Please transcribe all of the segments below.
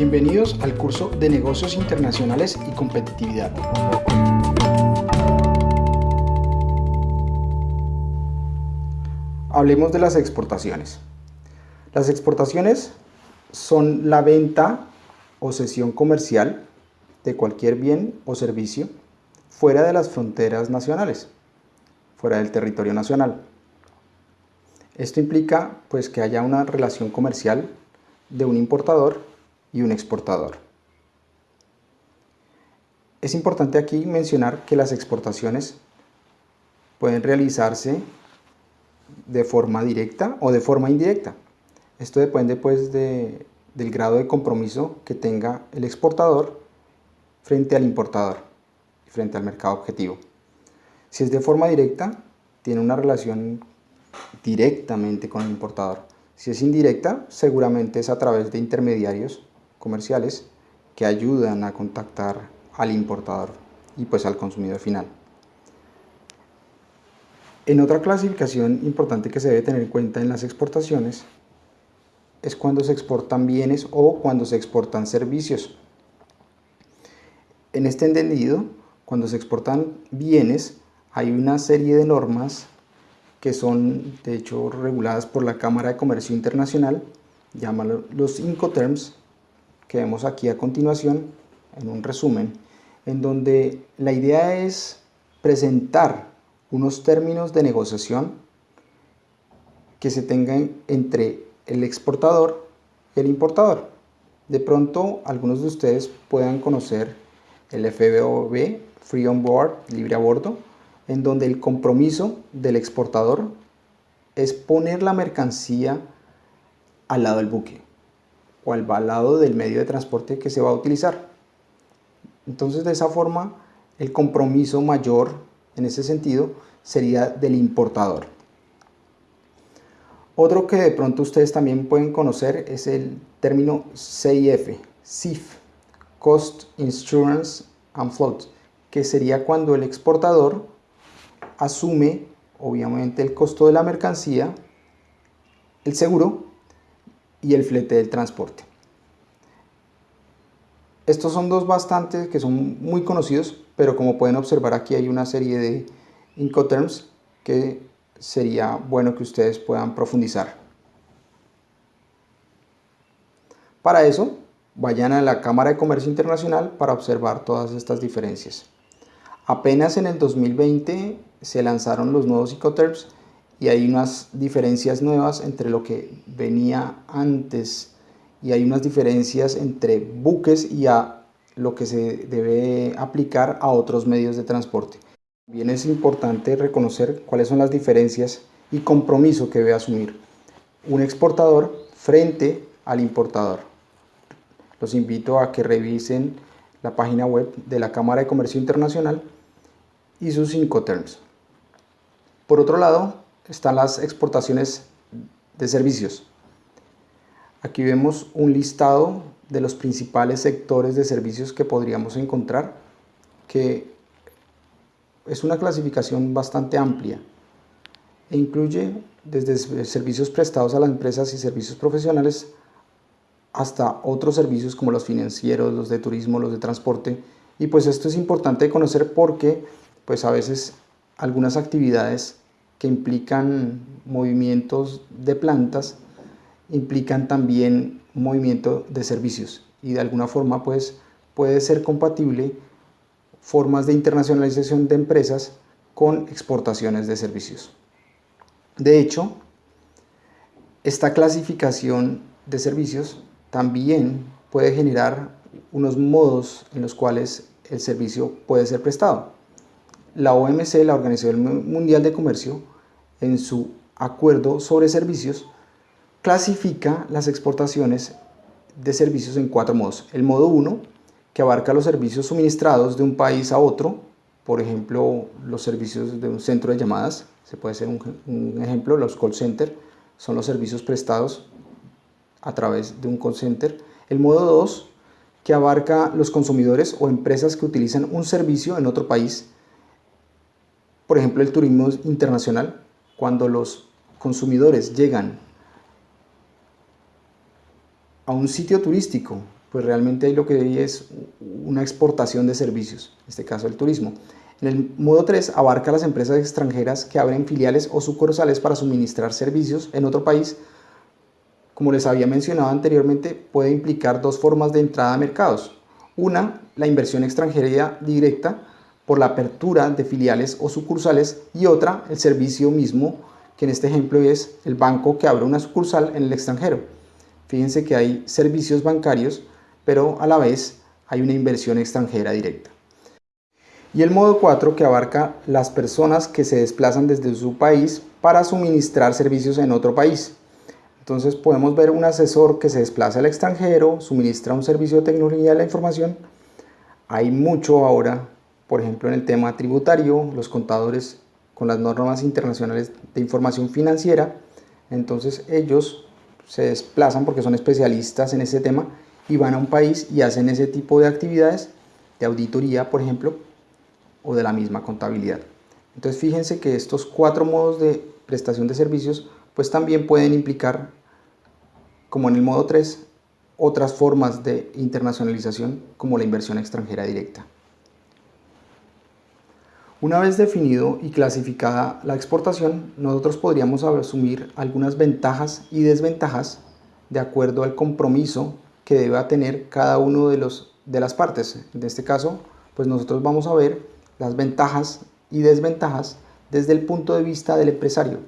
Bienvenidos al curso de Negocios Internacionales y Competitividad. Hablemos de las exportaciones. Las exportaciones son la venta o cesión comercial de cualquier bien o servicio fuera de las fronteras nacionales, fuera del territorio nacional. Esto implica pues que haya una relación comercial de un importador y un exportador. Es importante aquí mencionar que las exportaciones pueden realizarse de forma directa o de forma indirecta. Esto depende pues de, del grado de compromiso que tenga el exportador frente al importador y frente al mercado objetivo. Si es de forma directa, tiene una relación directamente con el importador. Si es indirecta, seguramente es a través de intermediarios comerciales que ayudan a contactar al importador y pues al consumidor final. En otra clasificación importante que se debe tener en cuenta en las exportaciones es cuando se exportan bienes o cuando se exportan servicios. En este entendido, cuando se exportan bienes, hay una serie de normas que son de hecho reguladas por la Cámara de Comercio Internacional, llámalo los Incoterms, que vemos aquí a continuación en un resumen, en donde la idea es presentar unos términos de negociación que se tengan entre el exportador y el importador. De pronto algunos de ustedes puedan conocer el FBOB, Free On Board, libre a bordo, en donde el compromiso del exportador es poner la mercancía al lado del buque o al lado del medio de transporte que se va a utilizar. Entonces de esa forma el compromiso mayor en ese sentido sería del importador. Otro que de pronto ustedes también pueden conocer es el término CIF, CIF, Cost, Insurance and Float, que sería cuando el exportador asume obviamente el costo de la mercancía, el seguro y el flete del transporte. Estos son dos bastantes que son muy conocidos, pero como pueden observar aquí hay una serie de Incoterms que sería bueno que ustedes puedan profundizar. Para eso, vayan a la Cámara de Comercio Internacional para observar todas estas diferencias. Apenas en el 2020 se lanzaron los nuevos Incoterms y hay unas diferencias nuevas entre lo que venía antes y hay unas diferencias entre buques y a lo que se debe aplicar a otros medios de transporte. También es importante reconocer cuáles son las diferencias y compromiso que debe asumir un exportador frente al importador. Los invito a que revisen la página web de la Cámara de Comercio Internacional y sus cinco terms. Por otro lado, están las exportaciones de servicios. Aquí vemos un listado de los principales sectores de servicios que podríamos encontrar, que es una clasificación bastante amplia e incluye desde servicios prestados a las empresas y servicios profesionales hasta otros servicios como los financieros, los de turismo, los de transporte. Y pues esto es importante conocer porque pues a veces algunas actividades que implican movimientos de plantas, implican también movimiento de servicios y de alguna forma pues puede ser compatible formas de internacionalización de empresas con exportaciones de servicios. De hecho, esta clasificación de servicios también puede generar unos modos en los cuales el servicio puede ser prestado. La OMC, la Organización Mundial de Comercio, en su acuerdo sobre servicios, clasifica las exportaciones de servicios en cuatro modos. El modo 1, que abarca los servicios suministrados de un país a otro, por ejemplo, los servicios de un centro de llamadas, se puede ser un, ejemplo, los call center, son los servicios prestados a través de un call center. El modo 2, que abarca los consumidores o empresas que utilizan un servicio en otro país, por ejemplo, el turismo internacional, cuando los consumidores llegan a un sitio turístico pues realmente ahí lo que es una exportación de servicios, en este caso el turismo. En el modo 3 abarca las empresas extranjeras que abren filiales o sucursales para suministrar servicios en otro país. Como les había mencionado anteriormente, puede implicar dos formas de entrada a mercados. Una, la inversión extranjera directa por la apertura de filiales o sucursales y otra, el servicio mismo, que en este ejemplo es el banco que abre una sucursal en el extranjero. Fíjense que hay servicios bancarios, pero a la vez hay una inversión extranjera directa. Y el modo 4 que abarca las personas que se desplazan desde su país para suministrar servicios en otro país. Entonces podemos ver un asesor que se desplaza al extranjero, suministra un servicio de tecnología de la información. Hay mucho ahora, por ejemplo en el tema tributario, los contadores con las normas internacionales de información financiera. Entonces ellos se desplazan porque son especialistas en ese tema y van a un país y hacen ese tipo de actividades de auditoría, por ejemplo, o de la misma contabilidad. Entonces fíjense que estos cuatro modos de prestación de servicios pues también pueden implicar, como en el modo 3, otras formas de internacionalización como la inversión extranjera directa. Una vez definido y clasificada la exportación, nosotros podríamos asumir algunas ventajas y desventajas de acuerdo al compromiso que deba tener cada uno de, los, de las partes. En este caso, pues nosotros vamos a ver las ventajas y desventajas desde el punto de vista del empresario.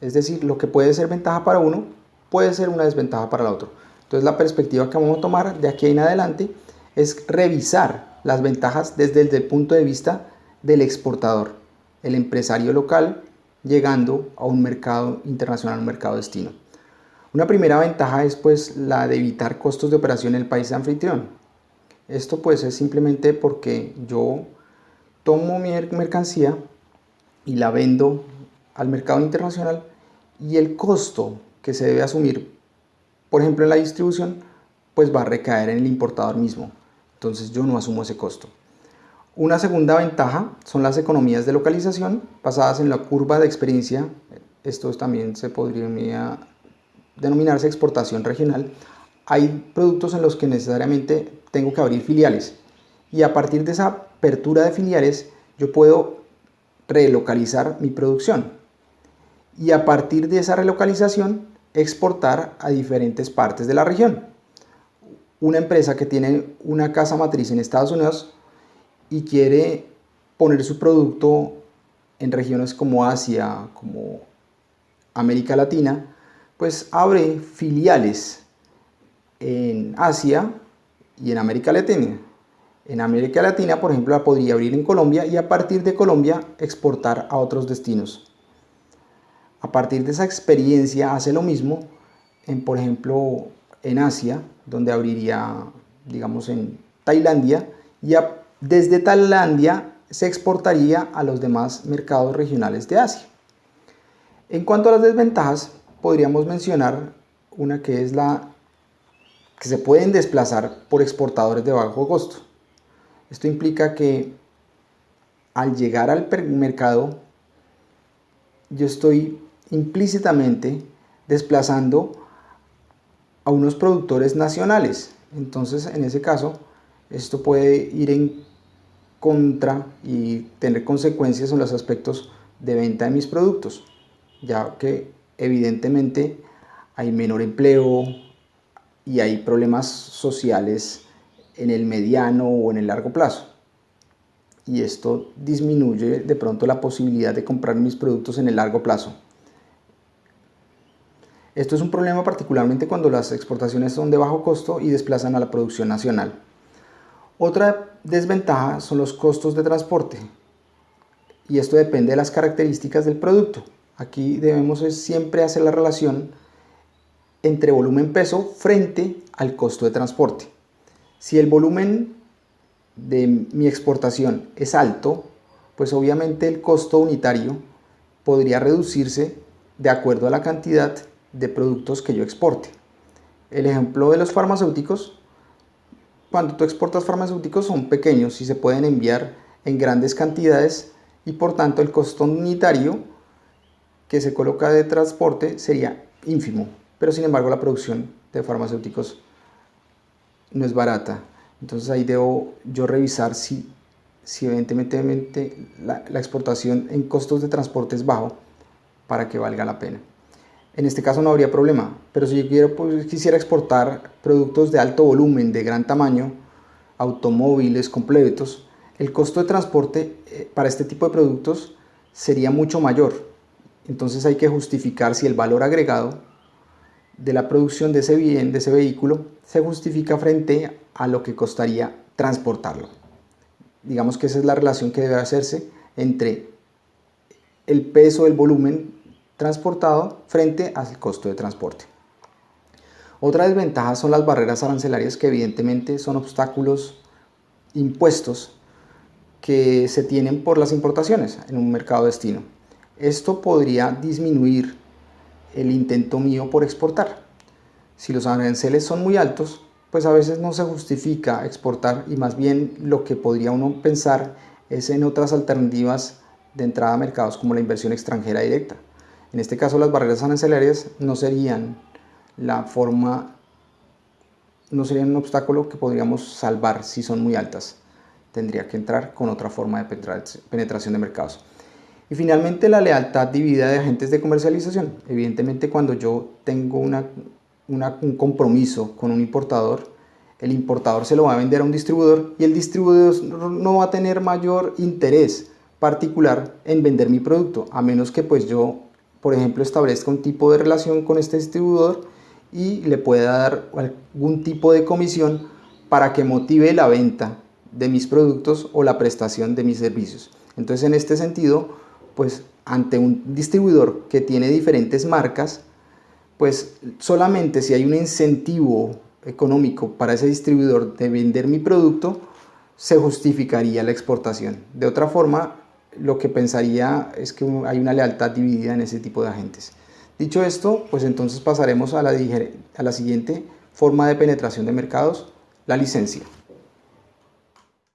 Es decir, lo que puede ser ventaja para uno puede ser una desventaja para el otro. Entonces la perspectiva que vamos a tomar de aquí en adelante es revisar las ventajas desde el punto de vista del exportador, el empresario local llegando a un mercado internacional, un mercado destino. Una primera ventaja es pues la de evitar costos de operación en el país anfitrión. Esto pues es simplemente porque yo tomo mi mercancía y la vendo al mercado internacional y el costo que se debe asumir, por ejemplo en la distribución, pues va a recaer en el importador mismo. Entonces yo no asumo ese costo. Una segunda ventaja son las economías de localización basadas en la curva de experiencia. Esto también se podría denominarse exportación regional. Hay productos en los que necesariamente tengo que abrir filiales y a partir de esa apertura de filiales yo puedo relocalizar mi producción y a partir de esa relocalización exportar a diferentes partes de la región. Una empresa que tiene una casa matriz en Estados Unidos y quiere poner su producto en regiones como Asia, como América Latina, pues abre filiales en Asia y en América Latina. En América Latina, por ejemplo, la podría abrir en Colombia y a partir de Colombia exportar a otros destinos. A partir de esa experiencia hace lo mismo, en, por ejemplo, en Asia, donde abriría, digamos, en Tailandia, y desde Tailandia se exportaría a los demás mercados regionales de Asia. En cuanto a las desventajas, podríamos mencionar una que es la que se pueden desplazar por exportadores de bajo costo. Esto implica que al llegar al mercado yo estoy implícitamente desplazando a unos productores nacionales. Entonces, en ese caso, esto puede ir en contra y tener consecuencias en los aspectos de venta de mis productos, ya que evidentemente hay menor empleo y hay problemas sociales en el mediano o en el largo plazo. Y esto disminuye de pronto la posibilidad de comprar mis productos en el largo plazo. Esto es un problema particularmente cuando las exportaciones son de bajo costo y desplazan a la producción nacional. Otra desventaja son los costos de transporte. Y esto depende de las características del producto. Aquí debemos siempre hacer la relación entre volumen peso frente al costo de transporte. Si el volumen de mi exportación es alto, pues obviamente el costo unitario podría reducirse de acuerdo a la cantidad de productos que yo exporte. El ejemplo de los farmacéuticos, cuando tú exportas farmacéuticos son pequeños y se pueden enviar en grandes cantidades y por tanto el costo unitario que se coloca de transporte sería ínfimo, pero sin embargo la producción de farmacéuticos no es barata. Entonces ahí debo yo revisar si, si evidentemente la, la exportación en costos de transporte es bajo para que valga la pena. En este caso no habría problema, pero si yo pues, quisiera exportar productos de alto volumen, de gran tamaño, automóviles completos, el costo de transporte eh, para este tipo de productos sería mucho mayor. Entonces hay que justificar si el valor agregado de la producción de ese bien, de ese vehículo, se justifica frente a lo que costaría transportarlo. Digamos que esa es la relación que debe hacerse entre el peso del volumen transportado frente al costo de transporte. Otra desventaja son las barreras arancelarias que evidentemente son obstáculos impuestos que se tienen por las importaciones en un mercado destino. Esto podría disminuir el intento mío por exportar. Si los aranceles son muy altos, pues a veces no se justifica exportar y más bien lo que podría uno pensar es en otras alternativas de entrada a mercados como la inversión extranjera directa. En este caso las barreras arancelarias no serían la forma, no serían un obstáculo que podríamos salvar si son muy altas. Tendría que entrar con otra forma de penetración de mercados. Y finalmente la lealtad dividida de agentes de comercialización. Evidentemente cuando yo tengo una, un compromiso con un importador, el importador se lo va a vender a un distribuidor y el distribuidor no va a tener mayor interés particular en vender mi producto, a menos que pues yo por ejemplo, establezca un tipo de relación con este distribuidor y le pueda dar algún tipo de comisión para que motive la venta de mis productos o la prestación de mis servicios. Entonces, en este sentido, pues ante un distribuidor que tiene diferentes marcas, pues solamente si hay un incentivo económico para ese distribuidor de vender mi producto, se justificaría la exportación. De otra forma, lo que pensaría es que hay una lealtad dividida en ese tipo de agentes. Dicho esto, pues entonces pasaremos a la, siguiente forma de penetración de mercados, la licencia.